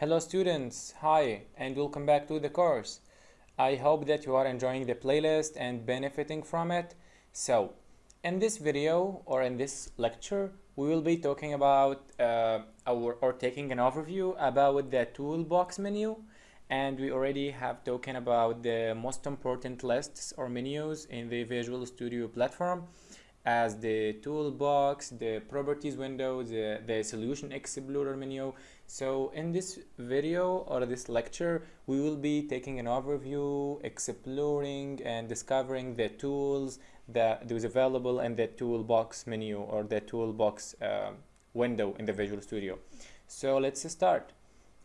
Hello students, hi and welcome back to the course. I hope that you are enjoying the playlist and benefiting from it. So, in this video or in this lecture, we will be talking about uh, our, or taking an overview about the toolbox menu and we already have talking about the most important lists or menus in the Visual Studio platform as the toolbox, the properties window, the, the solution explorer menu. So in this video or this lecture, we will be taking an overview, exploring and discovering the tools that is available in the toolbox menu or the toolbox uh, window in the Visual Studio. So let's start.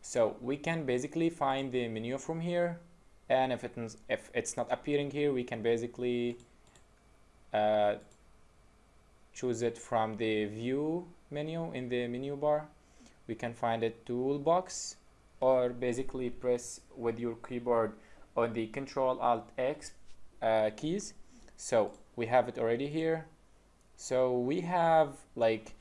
So we can basically find the menu from here and if, it, if it's not appearing here, we can basically uh, choose it from the view menu in the menu bar we can find a toolbox or basically press with your keyboard on the control alt x uh, keys. So we have it already here. So we have like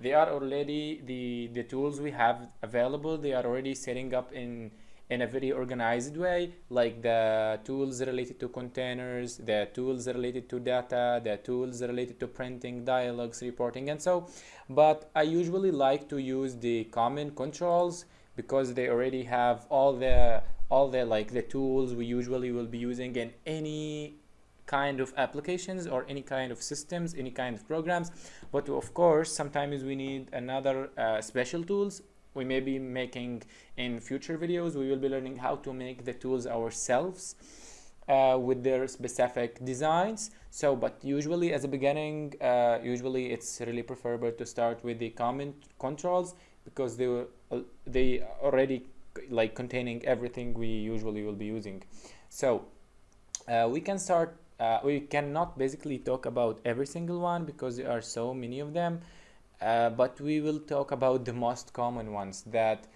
they are already the the tools we have available they are already setting up in in a very organized way like the tools related to containers the tools related to data the tools related to printing dialogues reporting and so but i usually like to use the common controls because they already have all the all the like the tools we usually will be using in any kind of applications or any kind of systems any kind of programs. But of course sometimes we need another uh, special tools we may be making in future videos we will be learning how to make the tools ourselves uh, with their specific designs. So but usually as a beginning uh, usually it's really preferable to start with the common controls because they were uh, they already like containing everything we usually will be using. So uh, we can start uh, we cannot basically talk about every single one because there are so many of them uh, but we will talk about the most common ones that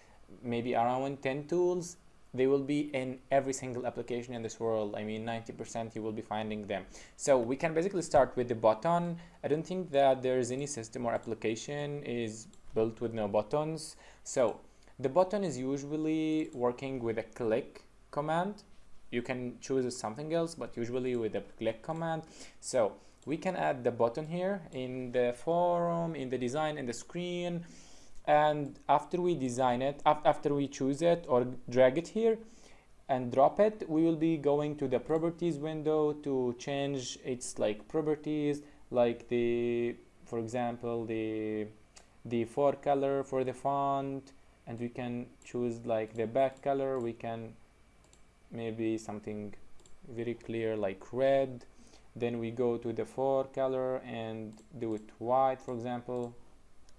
maybe around 10 tools they will be in every single application in this world. I mean 90 percent you will be finding them. So we can basically start with the button. I don't think that there is any system or application is built with no buttons. So the button is usually working with a click command. You can choose something else but usually with a click command. So we can add the button here in the forum in the design in the screen. And after we design it after we choose it or drag it here and drop it we will be going to the properties window to change its like properties like the for example the the fore color for the font. And we can choose like the back color. We can maybe something very clear like red then we go to the fore color and do it white for example.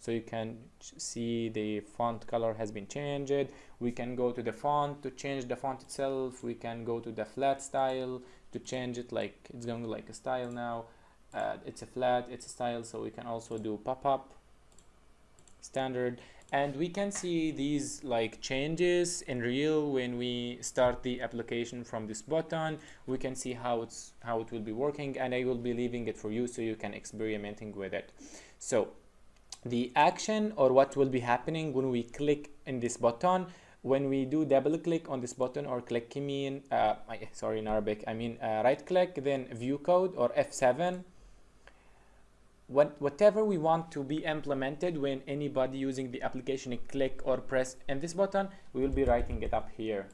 So you can see the font color has been changed. We can go to the font to change the font itself. We can go to the flat style to change it like it's going like a style now. Uh, it's a flat it's a style so we can also do pop-up standard and we can see these like changes in real when we start the application from this button. We can see how it's how it will be working and i will be leaving it for you so you can experimenting with it. So the action or what will be happening when we click in this button when we do double click on this button or click mean uh, sorry in arabic i mean uh, right click then view code or f7 what, whatever we want to be implemented when anybody using the application click or press in this button we will be writing it up here.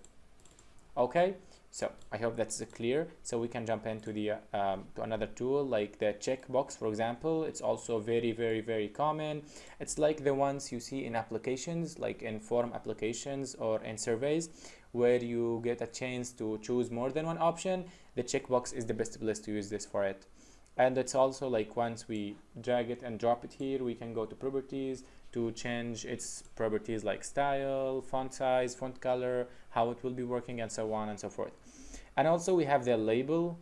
Okay? So i hope that's clear. So we can jump into the um, to another tool like the checkbox for example. It's also very very very common. It's like the ones you see in applications like in form applications or in surveys where you get a chance to choose more than one option. The checkbox is the best place to use this for it and it's also like once we drag it and drop it here we can go to properties to change its properties like style font size font color how it will be working and so on and so forth. And also we have the label.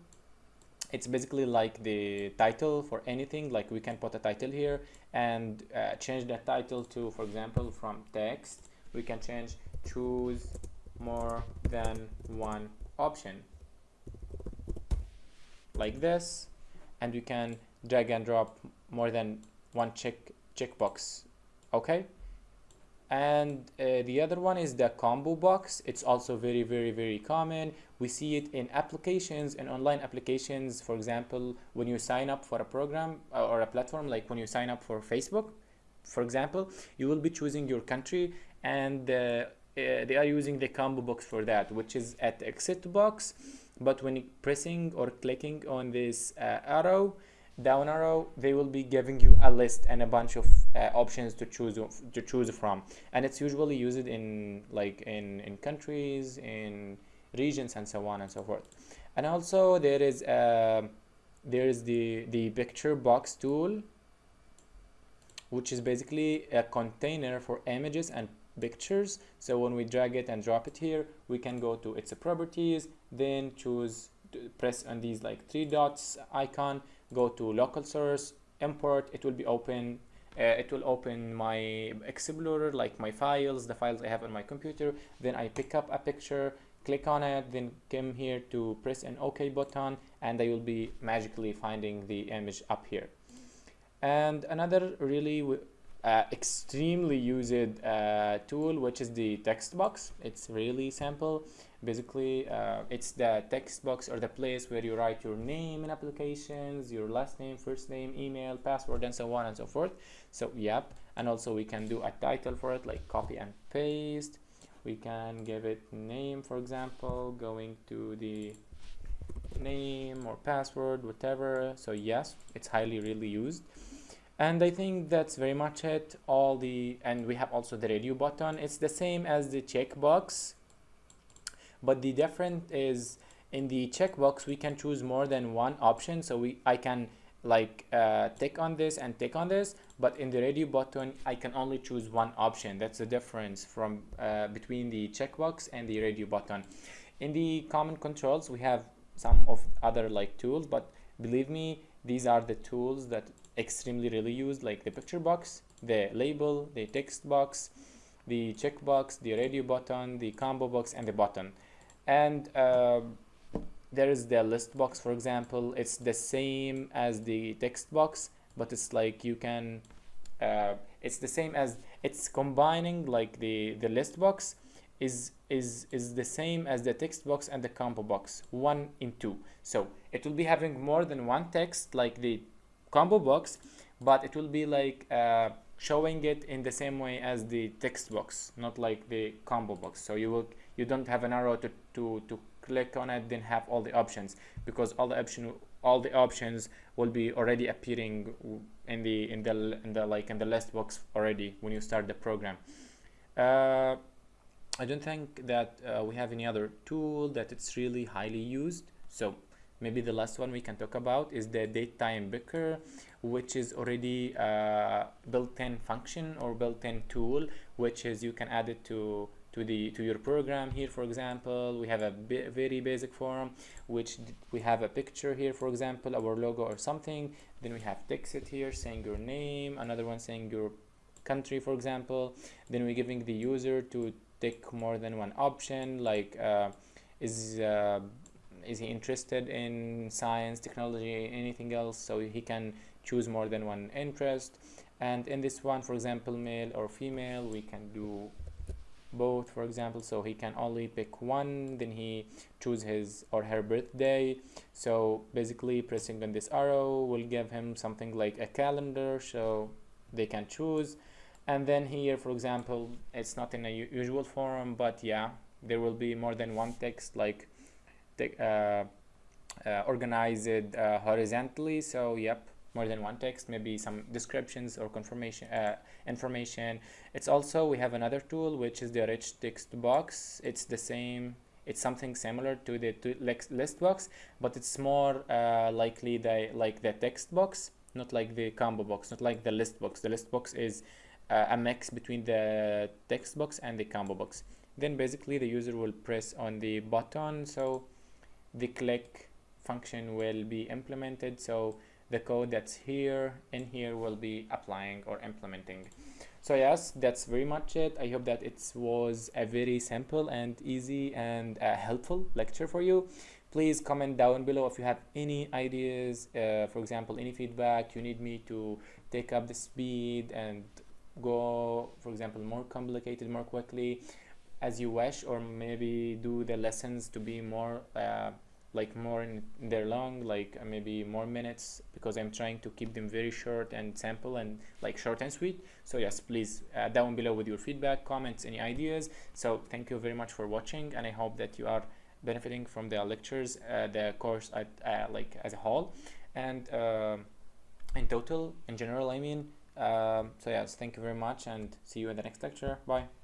It's basically like the title for anything like we can put a title here and uh, change that title to for example from text we can change choose more than one option. Like this and you can drag and drop more than one check checkbox. Okay? And uh, the other one is the combo box. It's also very very very common. We see it in applications and online applications. For example when you sign up for a program uh, or a platform like when you sign up for facebook for example you will be choosing your country and uh, uh, they are using the combo box for that which is at exit box but when pressing or clicking on this uh, arrow down arrow they will be giving you a list and a bunch of uh, options to choose to choose from. And it's usually used in like in in countries in regions and so on and so forth. And also there is uh, there is the the picture box tool which is basically a container for images and pictures. So when we drag it and drop it here we can go to its properties then choose press on these like three dots icon go to local source import it will be open uh, it will open my explorer like my files the files i have on my computer then i pick up a picture click on it then come here to press an ok button and I will be magically finding the image up here. And another really uh, extremely used uh, tool which is the text box. It's really simple. Basically uh, it's the text box or the place where you write your name in applications your last name first name email password and so on and so forth. So yep. And also we can do a title for it like copy and paste. We can give it name for example going to the name or password whatever. So yes it's highly really used and I think that's very much it. All the and we have also the radio button. It's the same as the checkbox but the difference is in the checkbox we can choose more than one option. So we I can like uh, tick on this and tick on this but in the radio button I can only choose one option. That's the difference from uh, between the checkbox and the radio button. In the common controls we have some of other like tools but believe me these are the tools that extremely really used like the picture box the label the text box the checkbox the radio button the combo box and the button. And uh, there is the list box for example. It's the same as the text box but it's like you can uh, it's the same as it's combining like the the list box is is is the same as the text box and the combo box one in two. So it will be having more than one text like the combo box but it will be like uh, showing it in the same way as the text box not like the combo box. So you will you don't have an arrow to to to click on it then have all the options because all the option all the options will be already appearing in the in the in the like in the list box already when you start the program. Uh, I don't think that uh, we have any other tool that it's really highly used. So maybe the last one we can talk about is the date time picker which is already uh, built-in function or built-in tool which is you can add it to to the to your program here for example. We have a very basic form which we have a picture here for example our logo or something. Then we have text it here saying your name another one saying your country for example. Then we're giving the user to take more than one option like uh, is uh, is he interested in science technology anything else? So he can choose more than one interest. And in this one for example male or female we can do both for example. So he can only pick one then he choose his or her birthday. So basically pressing on this arrow will give him something like a calendar so they can choose. And then here for example it's not in a usual form but yeah there will be more than one text like organized uh, horizontally. So yep more than one text maybe some descriptions or confirmation uh, information. It's also we have another tool which is the rich text box. It's the same it's something similar to the to list box but it's more uh, likely the like the text box not like the combo box not like the list box. The list box is uh, a mix between the text box and the combo box. Then basically the user will press on the button. So the click function will be implemented. So the code that's here in here will be applying or implementing. So yes that's very much it. I hope that it was a very simple and easy and uh, helpful lecture for you. Please comment down below if you have any ideas uh, for example any feedback. You need me to take up the speed and go for example more complicated more quickly as you wish or maybe do the lessons to be more uh, like more in their long like uh, maybe more minutes because i'm trying to keep them very short and simple and like short and sweet. So yes please uh, down below with your feedback comments any ideas. So thank you very much for watching and i hope that you are benefiting from the lectures uh, the course at, uh, like as a whole. And in total in general i mean so yes thank you very much and see you in the next lecture. Bye